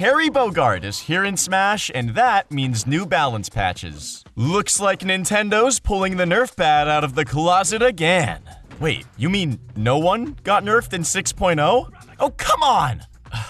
Terry Bogard is here in Smash, and that means new balance patches. Looks like Nintendo's pulling the Nerf bat out of the closet again. Wait, you mean no one got nerfed in 6.0? Oh, come on!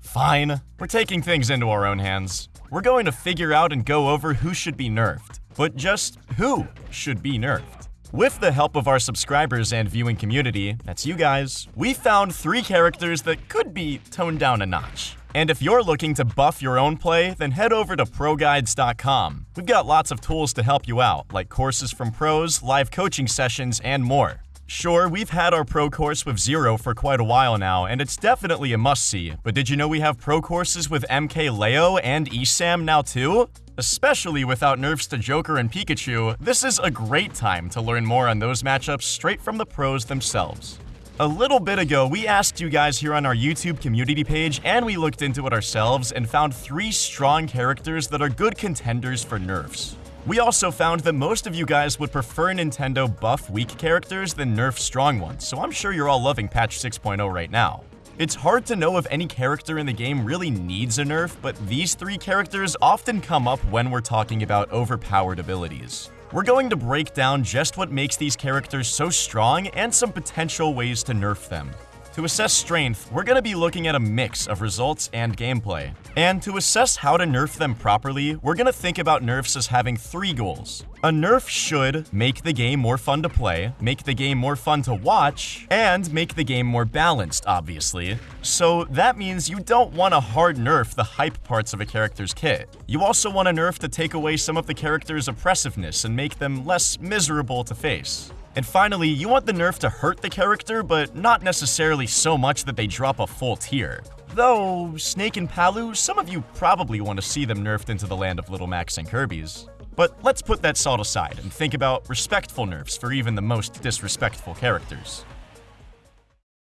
Fine, we're taking things into our own hands. We're going to figure out and go over who should be nerfed, but just who should be nerfed. With the help of our subscribers and viewing community, that's you guys, we found three characters that could be toned down a notch. And if you're looking to buff your own play, then head over to ProGuides.com. We've got lots of tools to help you out, like courses from pros, live coaching sessions, and more. Sure, we've had our pro course with Zero for quite a while now, and it's definitely a must-see, but did you know we have pro courses with MKLeo and ESAM now too? Especially without nerfs to Joker and Pikachu, this is a great time to learn more on those matchups straight from the pros themselves. A little bit ago, we asked you guys here on our YouTube community page, and we looked into it ourselves and found three strong characters that are good contenders for nerfs. We also found that most of you guys would prefer Nintendo buff weak characters than nerf strong ones, so I'm sure you're all loving patch 6.0 right now. It's hard to know if any character in the game really needs a nerf, but these three characters often come up when we're talking about overpowered abilities. We're going to break down just what makes these characters so strong and some potential ways to nerf them. To assess strength, we're going to be looking at a mix of results and gameplay. And to assess how to nerf them properly, we're going to think about nerfs as having three goals. A nerf should make the game more fun to play, make the game more fun to watch, and make the game more balanced, obviously. So that means you don't want to hard nerf the hype parts of a character's kit. You also want a nerf to take away some of the character's oppressiveness and make them less miserable to face. And finally, you want the nerf to hurt the character, but not necessarily so much that they drop a full tier. Though, Snake and Palu, some of you probably want to see them nerfed into the land of Little Macs and Kirby's. But let's put that salt aside and think about respectful nerfs for even the most disrespectful characters.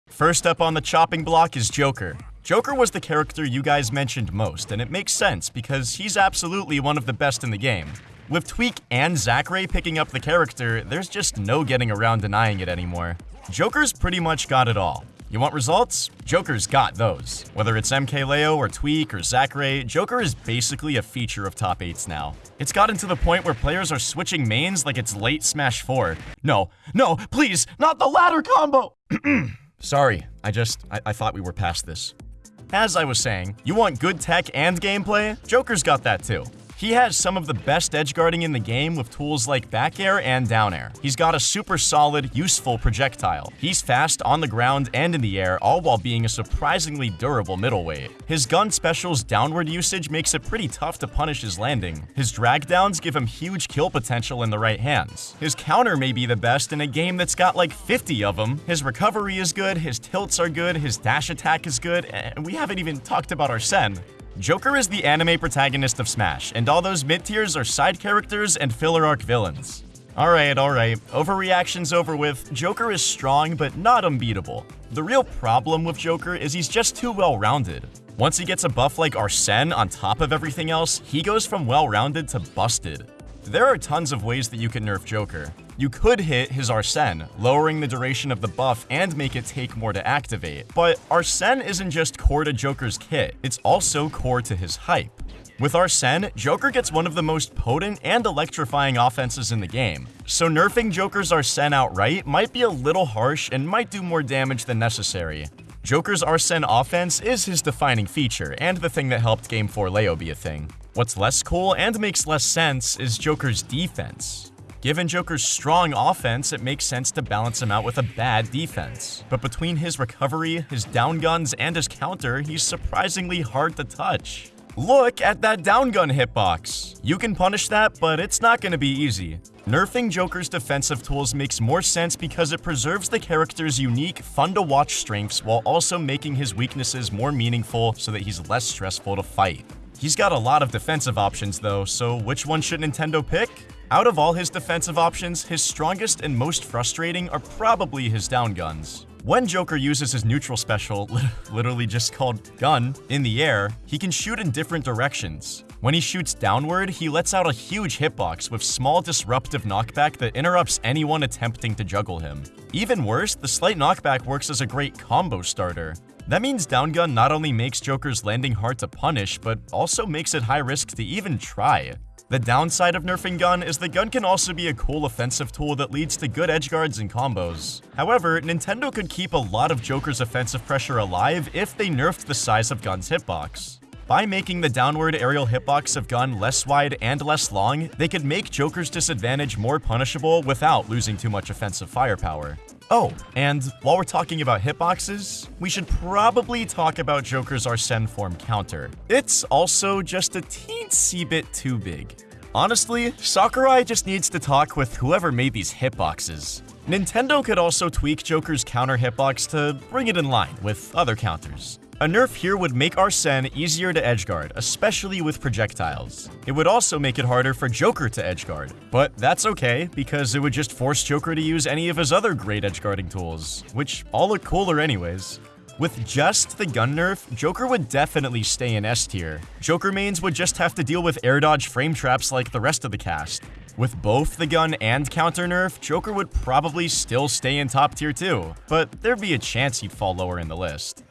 First up on the chopping block is Joker. Joker was the character you guys mentioned most, and it makes sense because he's absolutely one of the best in the game. With Tweak and Zackray picking up the character, there's just no getting around denying it anymore. Joker's pretty much got it all. You want results? Joker's got those. Whether it's MKLeo or Tweak or Zackray, Joker is basically a feature of top 8s now. It's gotten to the point where players are switching mains like it's late Smash 4. No, no, please, not the ladder combo! Sorry, I just, I, I thought we were past this. As I was saying, you want good tech and gameplay? Joker's got that too. He has some of the best edge guarding in the game with tools like back air and down air. He's got a super solid, useful projectile. He's fast on the ground and in the air, all while being a surprisingly durable middleweight. His gun special's downward usage makes it pretty tough to punish his landing. His drag downs give him huge kill potential in the right hands. His counter may be the best in a game that's got like 50 of them. His recovery is good, his tilts are good, his dash attack is good, and we haven't even talked about Arsene. Joker is the anime protagonist of Smash, and all those mid-tiers are side characters and filler arc villains. Alright, alright, overreaction's over with. Joker is strong, but not unbeatable. The real problem with Joker is he's just too well-rounded. Once he gets a buff like Arsene on top of everything else, he goes from well-rounded to busted. There are tons of ways that you can nerf Joker. You could hit his Arsene, lowering the duration of the buff and make it take more to activate. But Arsene isn't just core to Joker's kit, it's also core to his hype. With Arsene, Joker gets one of the most potent and electrifying offenses in the game, so nerfing Joker's Arsene outright might be a little harsh and might do more damage than necessary. Joker's Arsene offense is his defining feature, and the thing that helped Game 4 Leo be a thing. What's less cool and makes less sense is Joker's defense. Given Joker's strong offense, it makes sense to balance him out with a bad defense. But between his recovery, his down guns, and his counter, he's surprisingly hard to touch. Look at that down gun hitbox. You can punish that, but it's not going to be easy. Nerfing Joker's defensive tools makes more sense because it preserves the character's unique, fun-to-watch strengths while also making his weaknesses more meaningful so that he's less stressful to fight. He's got a lot of defensive options though, so which one should Nintendo pick? Out of all his defensive options, his strongest and most frustrating are probably his down guns. When Joker uses his neutral special, literally just called gun, in the air, he can shoot in different directions. When he shoots downward, he lets out a huge hitbox with small disruptive knockback that interrupts anyone attempting to juggle him. Even worse, the slight knockback works as a great combo starter. That means down gun not only makes Joker's landing hard to punish, but also makes it high risk to even try. The downside of nerfing gun is the gun can also be a cool offensive tool that leads to good edge guards and combos. However, Nintendo could keep a lot of Joker's offensive pressure alive if they nerfed the size of gun's hitbox. By making the downward aerial hitbox of gun less wide and less long, they could make Joker's disadvantage more punishable without losing too much offensive firepower. Oh, and while we're talking about hitboxes, we should probably talk about Joker's Arsene form counter. It's also just a teensy bit too big. Honestly, Sakurai just needs to talk with whoever made these hitboxes. Nintendo could also tweak Joker's counter hitbox to bring it in line with other counters. A nerf here would make Arsene easier to edgeguard, especially with projectiles. It would also make it harder for Joker to edgeguard, but that's okay, because it would just force Joker to use any of his other great edgeguarding tools, which all look cooler anyways. With just the gun nerf, Joker would definitely stay in S tier. Joker mains would just have to deal with air dodge frame traps like the rest of the cast. With both the gun and counter nerf, Joker would probably still stay in top tier too, but there'd be a chance he'd fall lower in the list.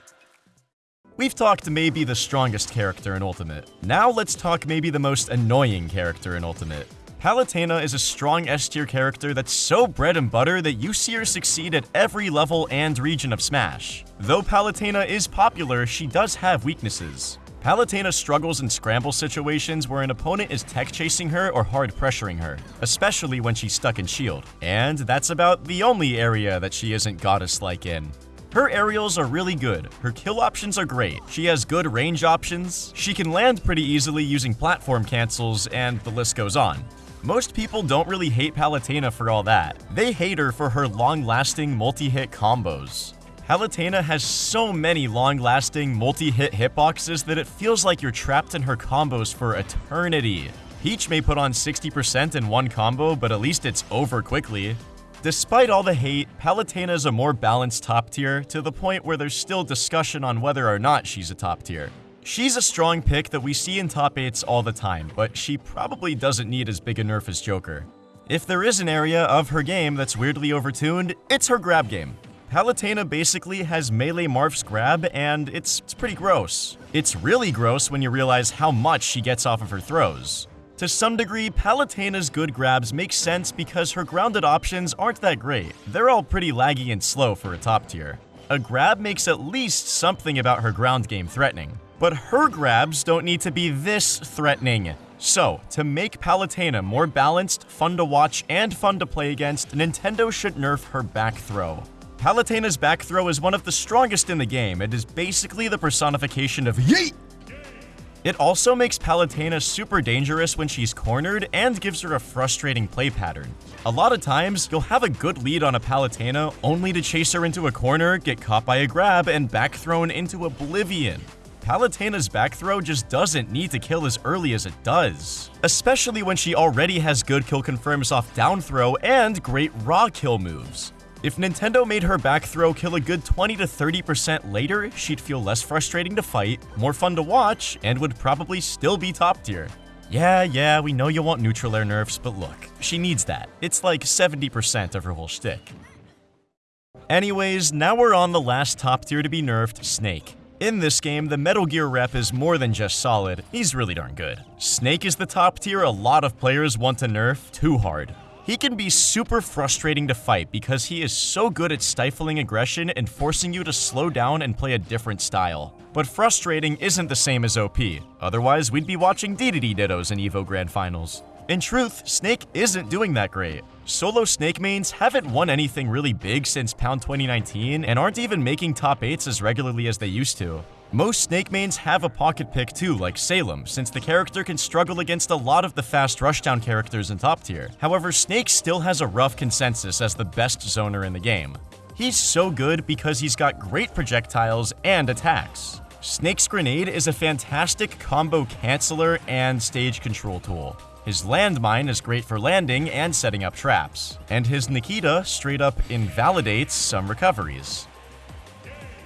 We've talked maybe the strongest character in Ultimate. Now let's talk maybe the most annoying character in Ultimate. Palutena is a strong S-tier character that's so bread and butter that you see her succeed at every level and region of Smash. Though Palutena is popular, she does have weaknesses. Palutena struggles in scramble situations where an opponent is tech chasing her or hard pressuring her, especially when she's stuck in shield. And that's about the only area that she isn't goddess-like in. Her aerials are really good, her kill options are great, she has good range options, she can land pretty easily using platform cancels, and the list goes on. Most people don't really hate Palutena for all that. They hate her for her long-lasting multi-hit combos. Palutena has so many long-lasting multi-hit hitboxes that it feels like you're trapped in her combos for eternity. Peach may put on 60% in one combo, but at least it's over quickly. Despite all the hate, Palutena is a more balanced top tier, to the point where there's still discussion on whether or not she's a top tier. She's a strong pick that we see in top 8s all the time, but she probably doesn't need as big a nerf as Joker. If there is an area of her game that's weirdly overtuned, it's her grab game. Palutena basically has melee Marth's grab, and it's, it's pretty gross. It's really gross when you realize how much she gets off of her throws. To some degree, Palutena's good grabs make sense because her grounded options aren't that great. They're all pretty laggy and slow for a top tier. A grab makes at least something about her ground game threatening. But her grabs don't need to be this threatening. So, to make Palutena more balanced, fun to watch, and fun to play against, Nintendo should nerf her back throw. Palutena's back throw is one of the strongest in the game. It is basically the personification of YEET! It also makes Palutena super dangerous when she's cornered and gives her a frustrating play pattern. A lot of times, you'll have a good lead on a Palutena only to chase her into a corner, get caught by a grab, and back thrown into oblivion. Palutena's back throw just doesn't need to kill as early as it does, especially when she already has good kill confirms off down throw and great raw kill moves. If Nintendo made her back throw kill a good 20 to 30% later, she'd feel less frustrating to fight, more fun to watch, and would probably still be top tier. Yeah, yeah, we know you want neutral air nerfs, but look, she needs that. It's like 70% of her whole shtick. Anyways, now we're on the last top tier to be nerfed, Snake. In this game, the Metal Gear rep is more than just solid, he's really darn good. Snake is the top tier a lot of players want to nerf too hard. He can be super frustrating to fight because he is so good at stifling aggression and forcing you to slow down and play a different style. But frustrating isn't the same as OP, otherwise we'd be watching DDD Dittos in EVO Grand Finals. In truth, Snake isn't doing that great. Solo Snake mains haven't won anything really big since Pound 2019 and aren't even making top 8s as regularly as they used to. Most Snake mains have a pocket pick too, like Salem, since the character can struggle against a lot of the fast rushdown characters in top tier. However, Snake still has a rough consensus as the best zoner in the game. He's so good because he's got great projectiles and attacks. Snake's Grenade is a fantastic combo canceller and stage control tool. His landmine is great for landing and setting up traps, and his Nikita straight up invalidates some recoveries.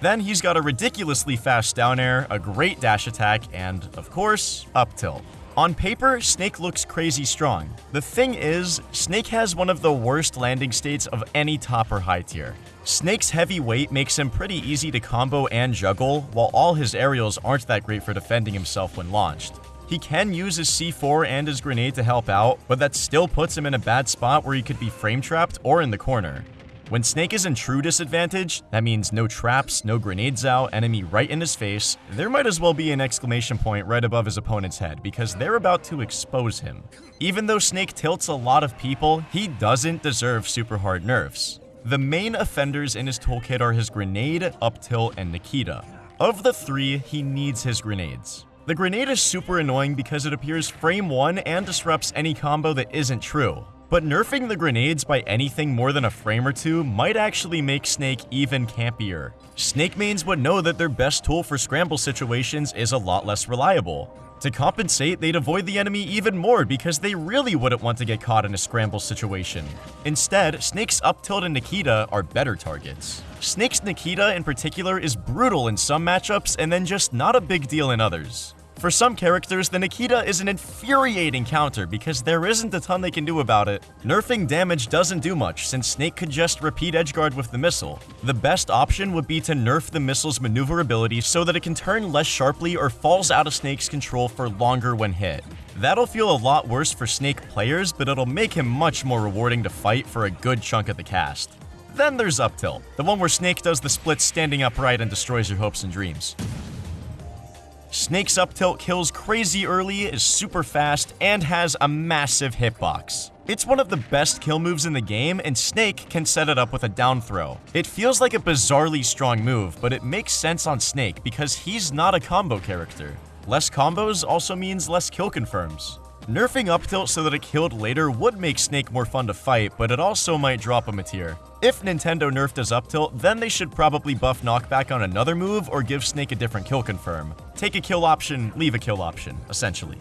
Then he's got a ridiculously fast down air, a great dash attack, and, of course, up tilt. On paper, Snake looks crazy strong. The thing is, Snake has one of the worst landing states of any top or high tier. Snake's heavy weight makes him pretty easy to combo and juggle, while all his aerials aren't that great for defending himself when launched. He can use his C4 and his grenade to help out, but that still puts him in a bad spot where he could be frame trapped or in the corner. When Snake is in true disadvantage, that means no traps, no grenades out, enemy right in his face, there might as well be an exclamation point right above his opponent's head because they're about to expose him. Even though Snake tilts a lot of people, he doesn't deserve super hard nerfs. The main offenders in his toolkit are his grenade, up tilt, and Nikita. Of the three, he needs his grenades. The grenade is super annoying because it appears frame 1 and disrupts any combo that isn't true. But nerfing the grenades by anything more than a frame or two might actually make Snake even campier. Snake mains would know that their best tool for scramble situations is a lot less reliable. To compensate, they'd avoid the enemy even more because they really wouldn't want to get caught in a scramble situation. Instead, Snake's up tilt and Nikita are better targets. Snake's Nikita in particular is brutal in some matchups and then just not a big deal in others. For some characters, the Nikita is an infuriating counter because there isn't a ton they can do about it. Nerfing damage doesn't do much since Snake could just repeat edgeguard with the missile. The best option would be to nerf the missile's maneuverability so that it can turn less sharply or falls out of Snake's control for longer when hit. That'll feel a lot worse for Snake players, but it'll make him much more rewarding to fight for a good chunk of the cast. Then there's Up Tilt, the one where Snake does the split standing upright and destroys your hopes and dreams. Snake's up tilt kills crazy early, is super fast, and has a massive hitbox. It's one of the best kill moves in the game, and Snake can set it up with a down throw. It feels like a bizarrely strong move, but it makes sense on Snake because he's not a combo character. Less combos also means less kill confirms. Nerfing up tilt so that it killed later would make Snake more fun to fight, but it also might drop him a tier. If Nintendo nerfed his up tilt, then they should probably buff knockback on another move or give Snake a different kill confirm. Take a kill option, leave a kill option, essentially.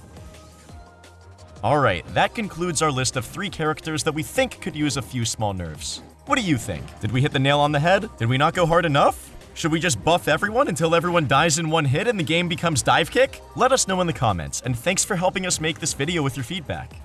Alright, that concludes our list of three characters that we think could use a few small nerfs. What do you think? Did we hit the nail on the head? Did we not go hard enough? Should we just buff everyone until everyone dies in one hit and the game becomes dive kick? Let us know in the comments, and thanks for helping us make this video with your feedback.